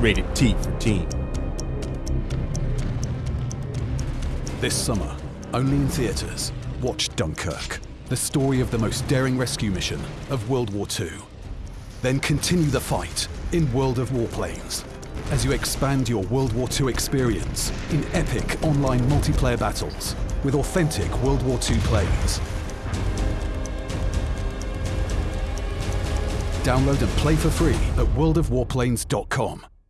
Rated T for teen. This summer, only in theatres, watch Dunkirk, the story of the most daring rescue mission of World War II. Then continue the fight in World of Warplanes as you expand your World War II experience in epic online multiplayer battles with authentic World War II planes. Download and play for free at worldofwarplanes.com.